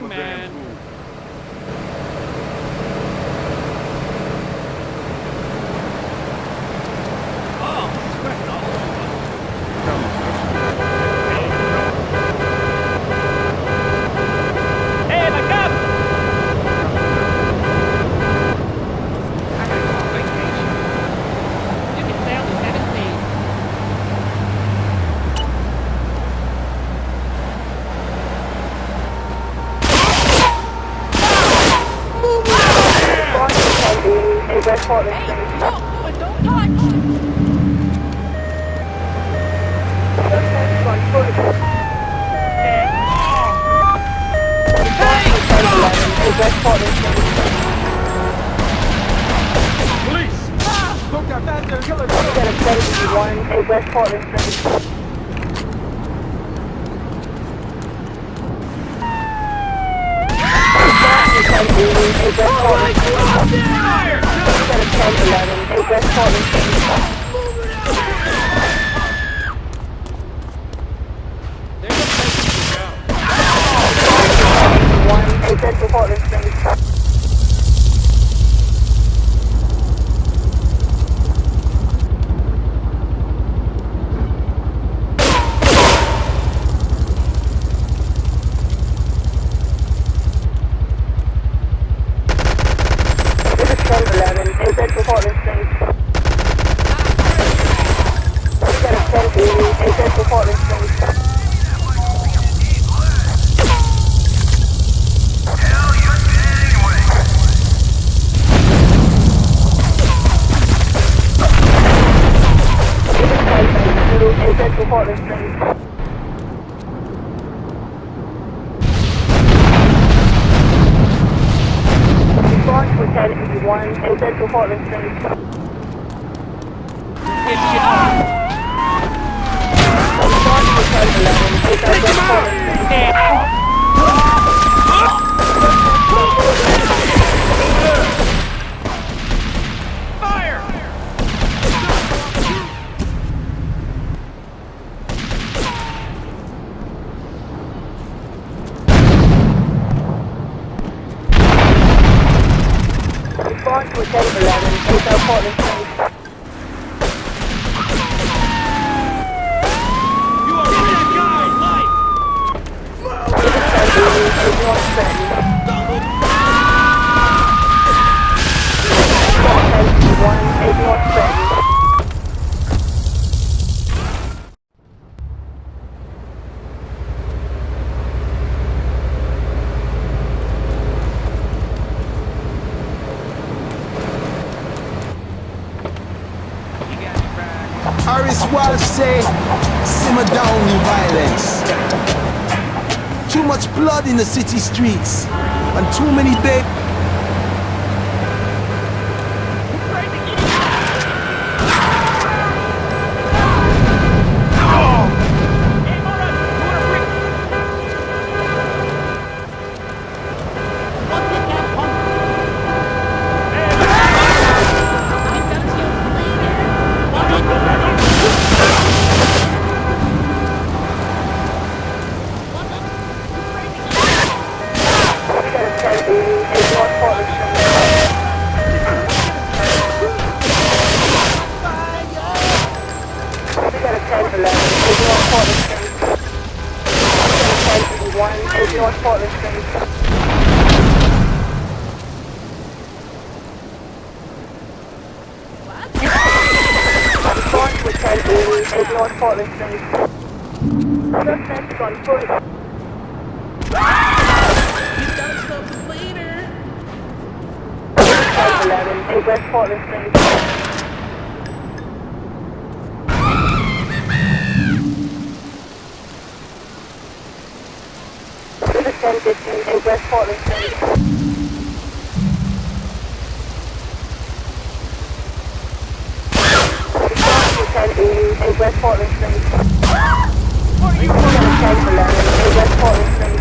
young man. Wait. Hey, no, don't touch! Get. Oh my god! 11, progress forward. Central Portland Street. Response to 1081 in Central Portland Response to 1011 in Central Portland Street. You are that guy! Life! is North Trenton. 1081 is North Trenton. You got me Harris Walsh say, simmer down the violence. Too much blood in the city streets, and too many babies. We got a 1081 in North Portland Street. Response to 1080 in North Portland Street. Suspect on foot. Eleven in West Portland Street. 100% distance in West Portland Street. in West Portland Street. What are you doing? in West Portland Street.